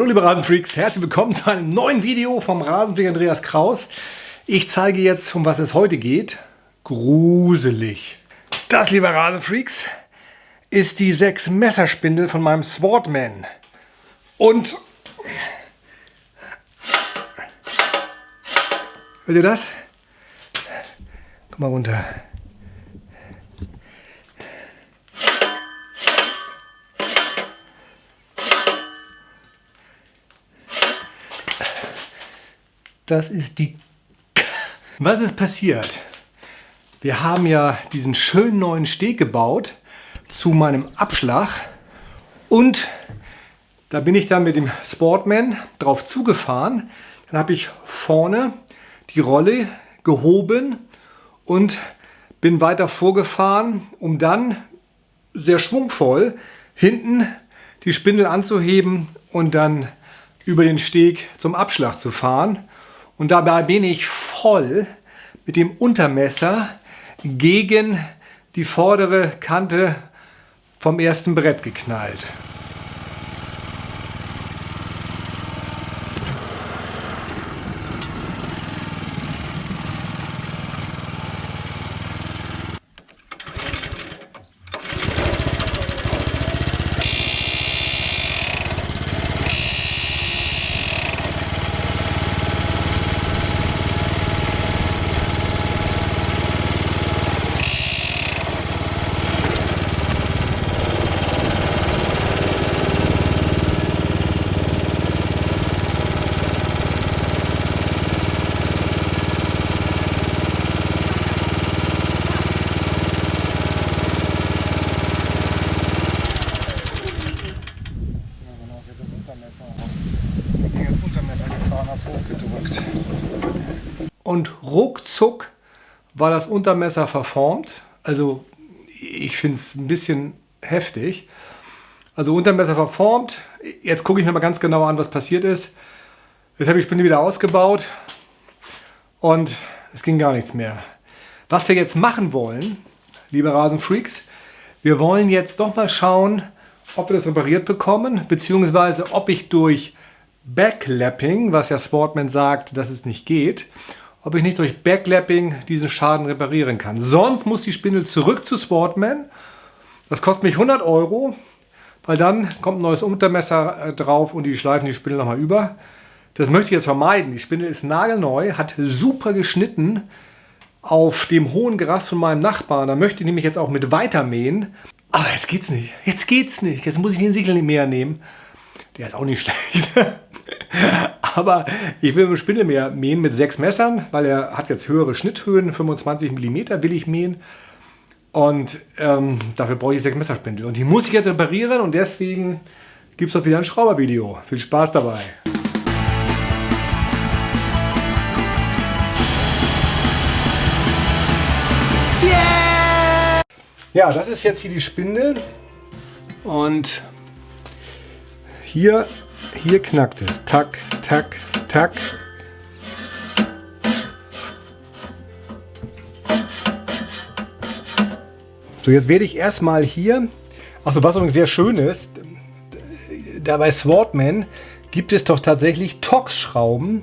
Hallo liebe Rasenfreaks, herzlich willkommen zu einem neuen Video vom Rasenfreak Andreas Kraus. Ich zeige jetzt, um was es heute geht. Gruselig. Das, liebe Rasenfreaks, ist die 6 Messerspindel von meinem Swordman. Und... Hört ihr das? Komm mal runter. Das ist die... Was ist passiert? Wir haben ja diesen schönen neuen Steg gebaut zu meinem Abschlag und da bin ich dann mit dem Sportman drauf zugefahren. Dann habe ich vorne die Rolle gehoben und bin weiter vorgefahren, um dann sehr schwungvoll hinten die Spindel anzuheben und dann über den Steg zum Abschlag zu fahren. Und dabei bin ich voll mit dem Untermesser gegen die vordere Kante vom ersten Brett geknallt. Und ruckzuck war das Untermesser verformt. Also ich finde es ein bisschen heftig. Also Untermesser verformt. Jetzt gucke ich mir mal ganz genau an, was passiert ist. Jetzt habe ich die Spinne wieder ausgebaut und es ging gar nichts mehr. Was wir jetzt machen wollen, liebe Rasenfreaks, wir wollen jetzt doch mal schauen, ob wir das repariert bekommen, beziehungsweise ob ich durch Backlapping, was ja Sportman sagt, dass es nicht geht, ob ich nicht durch Backlapping diesen Schaden reparieren kann. Sonst muss die Spindel zurück zu Sportman. Das kostet mich 100 Euro, weil dann kommt ein neues Untermesser äh, drauf und die schleifen die Spindel nochmal über. Das möchte ich jetzt vermeiden. Die Spindel ist nagelneu, hat super geschnitten auf dem hohen Gras von meinem Nachbarn. Da möchte ich nämlich jetzt auch mit weitermähen. Aber jetzt geht's nicht. Jetzt geht's nicht. Jetzt muss ich den Sichelmäher nehmen. Der ist auch nicht schlecht. Aber ich will mit Spindelmäher mähen mit sechs Messern, weil er hat jetzt höhere Schnitthöhen, 25 mm will ich mähen. Und ähm, dafür brauche ich sechs Messerspindel. Und die muss ich jetzt reparieren und deswegen gibt es auch wieder ein Schraubervideo. Viel Spaß dabei! Ja, das ist jetzt hier die Spindel und hier, hier knackt es. Tack, tack, tack. So, jetzt werde ich erstmal hier, also was übrigens sehr schön ist, da bei Swordman gibt es doch tatsächlich Tox-Schrauben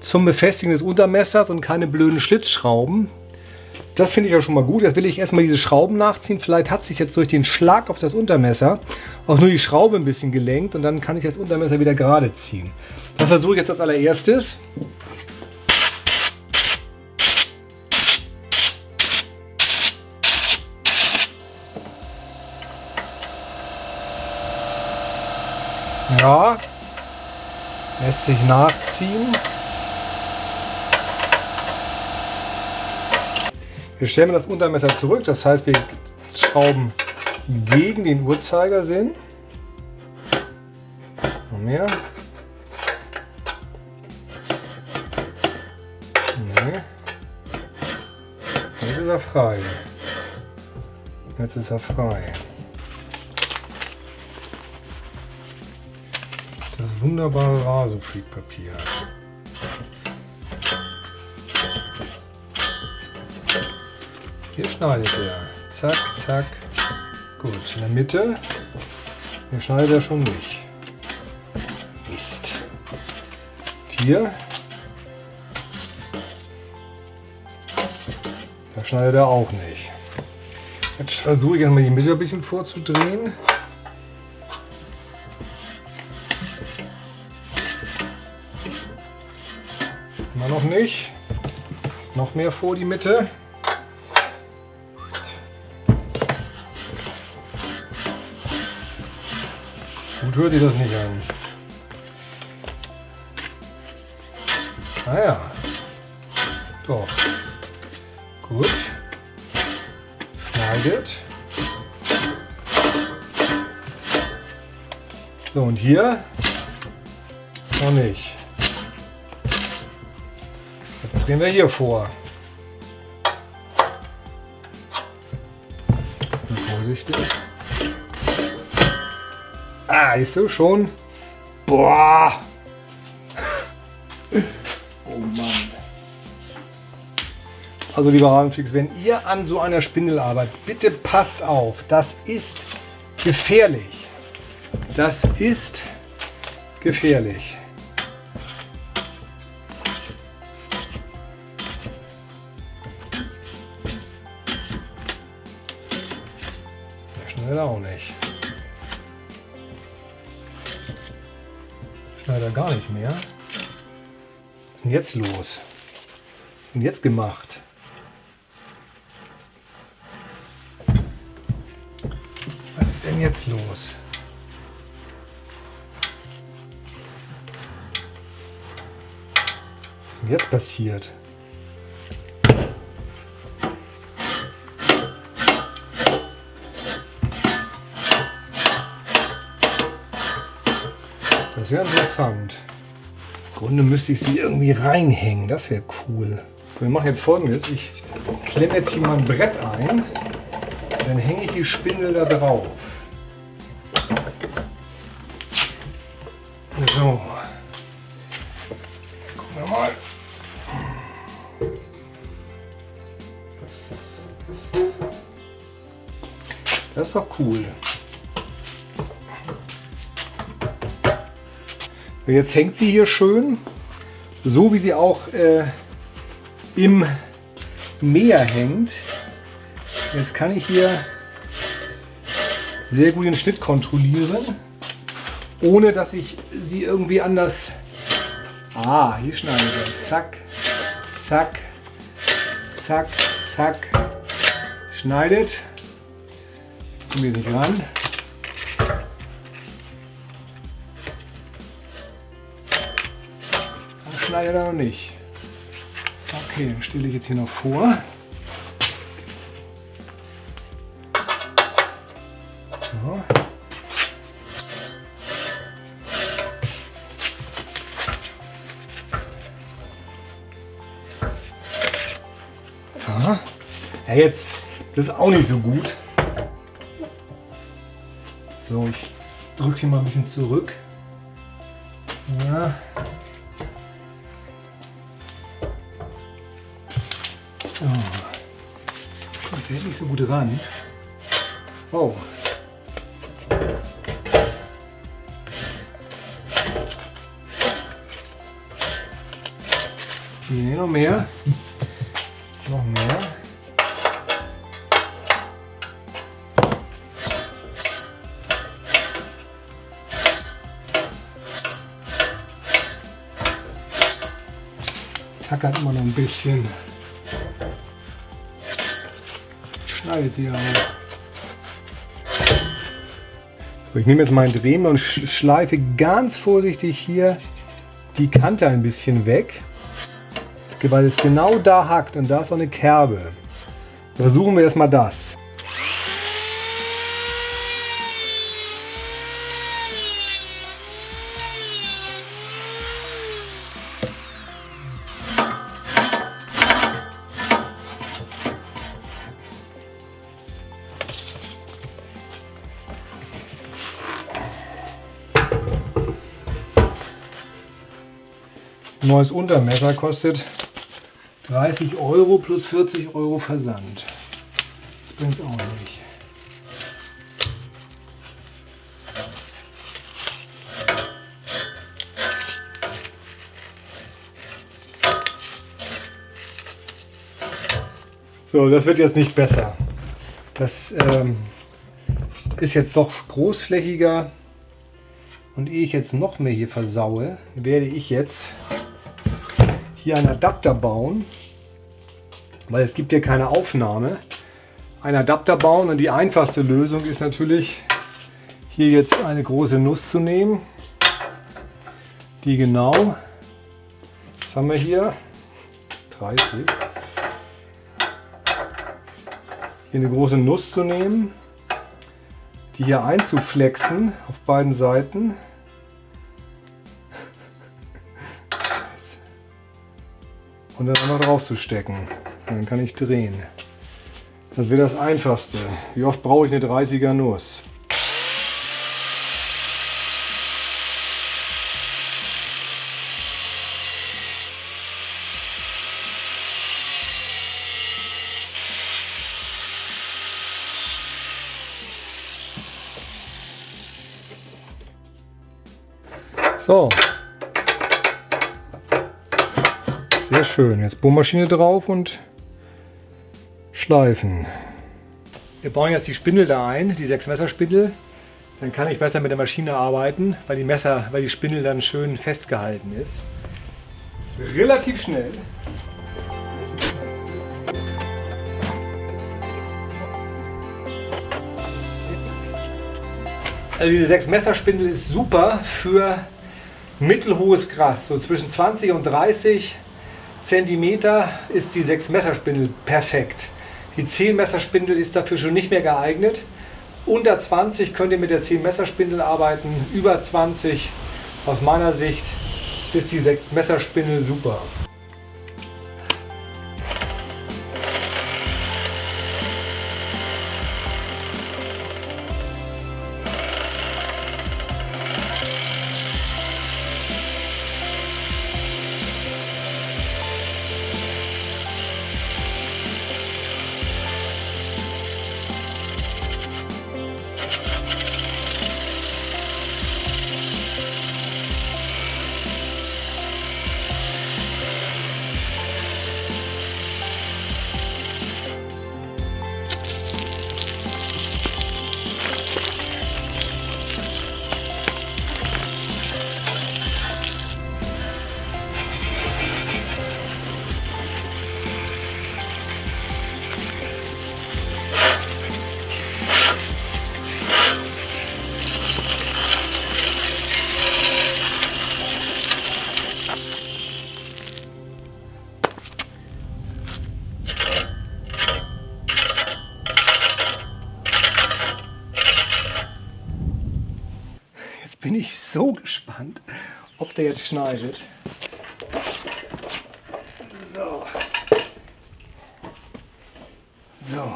zum Befestigen des Untermessers und keine blöden Schlitzschrauben. Das finde ich ja schon mal gut. Jetzt will ich erstmal diese Schrauben nachziehen. Vielleicht hat sich jetzt durch den Schlag auf das Untermesser auch nur die Schraube ein bisschen gelenkt und dann kann ich das Untermesser wieder gerade ziehen. Das versuche ich jetzt als allererstes. Ja, lässt sich nachziehen. Wir stellen das Untermesser zurück, das heißt wir schrauben gegen den Uhrzeigersinn. Noch mehr. Nee. Jetzt ist er frei. Jetzt ist er frei. Das wunderbare Rasenfreak-Papier. Hier schneidet er. Zack, zack. Gut, in der Mitte. Hier schneidet er schon nicht. Mist. hier. Da schneidet er auch nicht. Jetzt versuche ich mal die Mitte ein bisschen vorzudrehen. Immer noch nicht. Noch mehr vor die Mitte. Gut hört ihr das nicht an. Naja. Ah Doch. Gut. Schneidet. So, und hier noch nicht. Jetzt drehen wir hier vor. Vorsichtig. Ah, ist so schon. Boah! Oh Mann. Also lieber Rabenfix, wenn ihr an so einer Spindel arbeitet, bitte passt auf. Das ist gefährlich. Das ist gefährlich. Schnell auch nicht. Schneider gar nicht mehr. Was ist denn jetzt los? Was ist jetzt gemacht? Was ist denn jetzt los? Was ist denn jetzt passiert? Ja interessant. Im Grunde müsste ich sie irgendwie reinhängen. Das wäre cool. So, wir machen jetzt folgendes. Ich klemme jetzt hier mal ein Brett ein. Dann hänge ich die Spindel da drauf. So. Gucken wir mal. Das ist doch cool. Jetzt hängt sie hier schön, so wie sie auch äh, im Meer hängt. Jetzt kann ich hier sehr gut den Schnitt kontrollieren, ohne dass ich sie irgendwie anders... Ah, hier schneide ich. Zack, zack, zack, zack. Schneidet. Kommen wir nicht ran. Leider noch nicht. Okay, dann stelle ich jetzt hier noch vor. So. Ja, jetzt, das ist auch nicht so gut. So, ich drücke sie mal ein bisschen zurück. Ja. So gut ran. Oh. Nee, noch mehr. noch mehr. Tackert immer noch ein bisschen. Sie auch. So, ich nehme jetzt meinen Drehmer und schleife ganz vorsichtig hier die Kante ein bisschen weg, weil es genau da hackt und da ist auch eine Kerbe. Versuchen wir erstmal das. neues Untermesser kostet 30 Euro plus 40 Euro Versand. Das bringt es auch nicht. So, das wird jetzt nicht besser. Das ähm, ist jetzt doch großflächiger. Und ehe ich jetzt noch mehr hier versaue, werde ich jetzt hier einen Adapter bauen, weil es gibt hier keine Aufnahme. Ein Adapter bauen und die einfachste Lösung ist natürlich hier jetzt eine große Nuss zu nehmen, die genau, was haben wir hier, 30, hier eine große Nuss zu nehmen, die hier einzuflexen auf beiden Seiten. Und dann einfach drauf zu stecken. Und dann kann ich drehen. Das wäre das einfachste. Wie oft brauche ich eine 30er Nuss? So. Sehr schön. Jetzt Bohrmaschine drauf und schleifen. Wir bauen jetzt die Spindel da ein, die 6 Messerspindel. Dann kann ich besser mit der Maschine arbeiten, weil die Messer, weil die Spindel dann schön festgehalten ist. Relativ schnell. Also diese 6 Messerspindel ist super für mittelhohes Gras, so zwischen 20 und 30 Zentimeter ist die 6 Messerspindel perfekt. Die 10 Messerspindel ist dafür schon nicht mehr geeignet. Unter 20 könnt ihr mit der 10 Messerspindel arbeiten, über 20 aus meiner Sicht ist die 6 Messerspindel super. Bin ich so gespannt, ob der jetzt schneidet. So. So.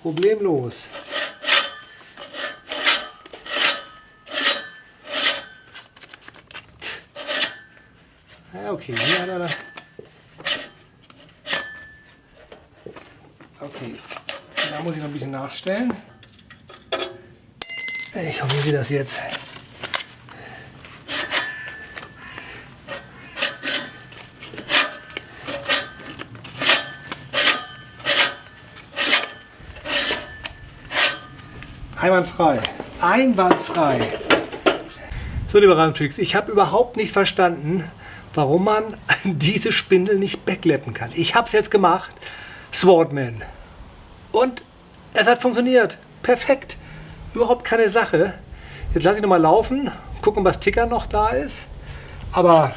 Problemlos. Okay, hat er da. Okay, da muss ich noch ein bisschen nachstellen. Ich hoffe, wie das jetzt. Einwandfrei. Einwandfrei. So, liebe Randfreaks, ich habe überhaupt nicht verstanden, warum man diese Spindel nicht backleppen kann. Ich habe es jetzt gemacht, Swordman. Und es hat funktioniert. Perfekt. Überhaupt keine Sache. Jetzt lasse ich nochmal laufen, gucken, was Ticker noch da ist. Aber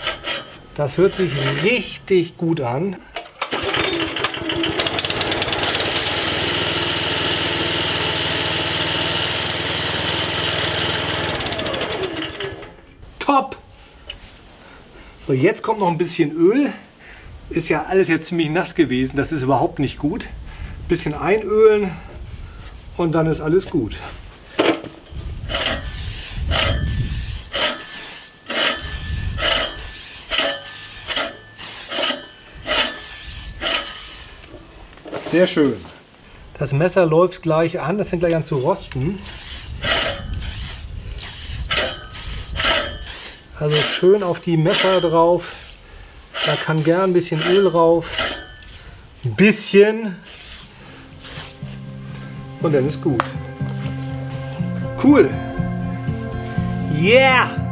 das hört sich richtig gut an. Top! So, jetzt kommt noch ein bisschen Öl. Ist ja alles jetzt ziemlich nass gewesen. Das ist überhaupt nicht gut. Bisschen einölen und dann ist alles gut. Sehr schön. Das Messer läuft gleich an, das fängt gleich an zu rosten. Also schön auf die Messer drauf. Da kann gern ein bisschen Öl drauf. Ein bisschen. Und dann ist gut. Cool. Yeah!